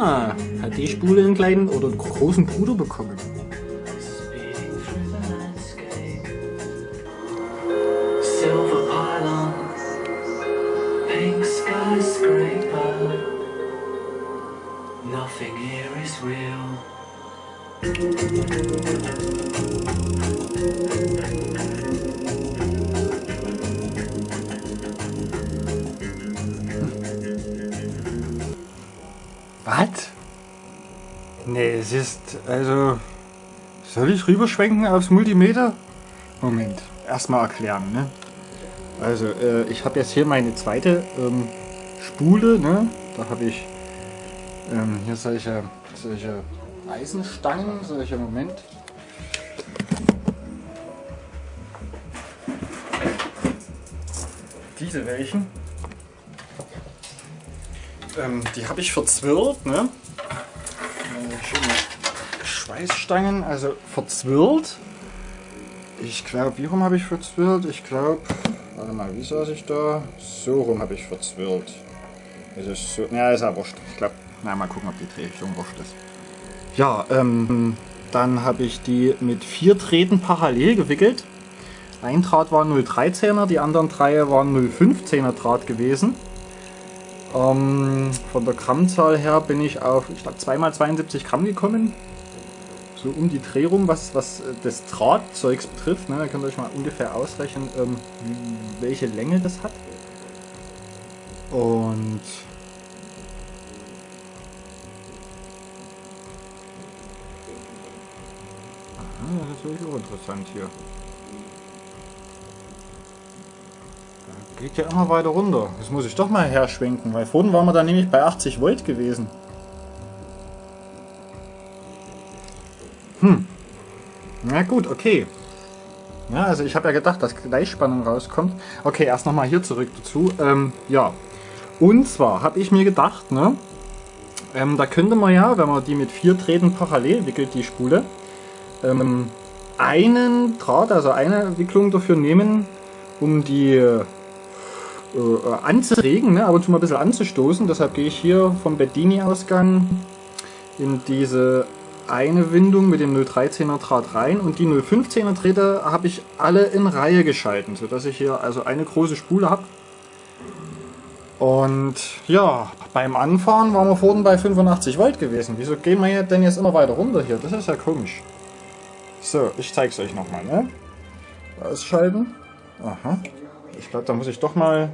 Ah, hat die Spule einen kleinen oder großen Bruder bekommen. Nothing here. Was? Nee, es ist, also, soll ich rüberschwenken aufs Multimeter? Moment, erstmal erklären, ne? Also, äh, ich habe jetzt hier meine zweite ähm, Spule, ne? Da habe ich ähm, hier solche, solche Eisenstangen, solche, Moment. Diese welchen. Ähm, die habe ich verzwirrt, ne? Schweißstangen, also verzwirrt. Ich glaube, wie rum habe ich verzwirrt? Ich glaube, warte mal, wie saß ich da? So rum habe ich verzwirrt. Das ist so, ja, ist ja wurscht. Ich glaube, na, mal gucken, ob die Drehrichtung wurscht ist. Ja, ähm, dann habe ich die mit vier Drähten parallel gewickelt. Ein Draht war 0,13er, die anderen drei waren 0,15er Draht gewesen. Ähm, von der Grammzahl her bin ich auf, ich glaube, 2x72 Gramm gekommen. So um die Dreh rum, was, was äh, das Drahtzeugs betrifft. Ne? Da könnt ihr euch mal ungefähr ausrechnen, ähm, welche Länge das hat. Und Aha, das ist wirklich auch interessant hier. Geht ja immer weiter runter. Das muss ich doch mal herschwenken, weil vorhin waren wir da nämlich bei 80 Volt gewesen. Hm. Na gut, okay. Ja, also ich habe ja gedacht, dass Gleichspannung rauskommt. Okay, erst nochmal hier zurück dazu. Ähm, ja. Und zwar habe ich mir gedacht, ne, ähm, da könnte man ja, wenn man die mit vier Drähten parallel wickelt, die Spule, ähm, einen Draht, also eine Wicklung dafür nehmen, um die äh, anzuregen, ne, ab und zu mal ein bisschen anzustoßen. Deshalb gehe ich hier vom Bedini-Ausgang in diese eine Windung mit dem 013er Draht rein und die 015er Drähte habe ich alle in Reihe geschalten, sodass ich hier also eine große Spule habe. Und ja, beim Anfahren waren wir vorhin bei 85 Volt gewesen. Wieso gehen wir denn jetzt immer weiter runter hier? Das ist ja komisch. So, ich zeige es euch nochmal, ne? Ausschalten. Aha. Ich glaube, da muss ich doch mal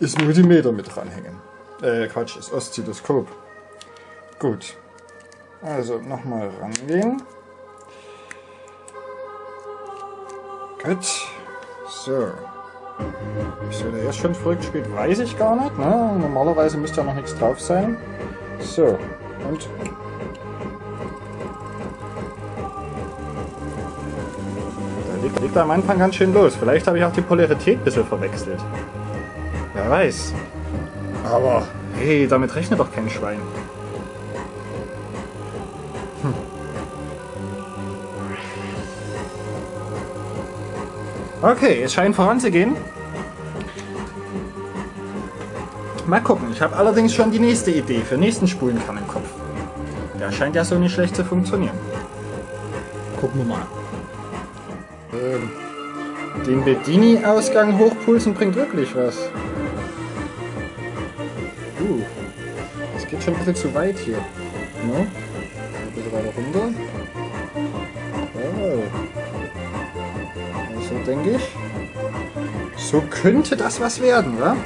das Multimeter mit dranhängen. Äh, Quatsch, das Oszilloskop. Gut. Also nochmal rangehen. Gut. So. Wieso der jetzt schon verrückt spielt, weiß ich gar nicht. Ne? Normalerweise müsste ja noch nichts drauf sein. So. Und. Liegt am Anfang ganz schön los. Vielleicht habe ich auch die Polarität ein bisschen verwechselt. Wer weiß. Aber hey, damit rechnet doch kein Schwein. Okay, es scheint voranzugehen. Mal gucken, ich habe allerdings schon die nächste Idee für nächsten Spulenkern im Kopf. Der scheint ja so nicht schlecht zu funktionieren. Gucken wir mal. Ähm, den Bedini-Ausgang hochpulsen bringt wirklich was. Uh, das geht schon ein bisschen zu weit hier. No? Ein bisschen weiter runter. Oh. So denke ich. So könnte das was werden, wa?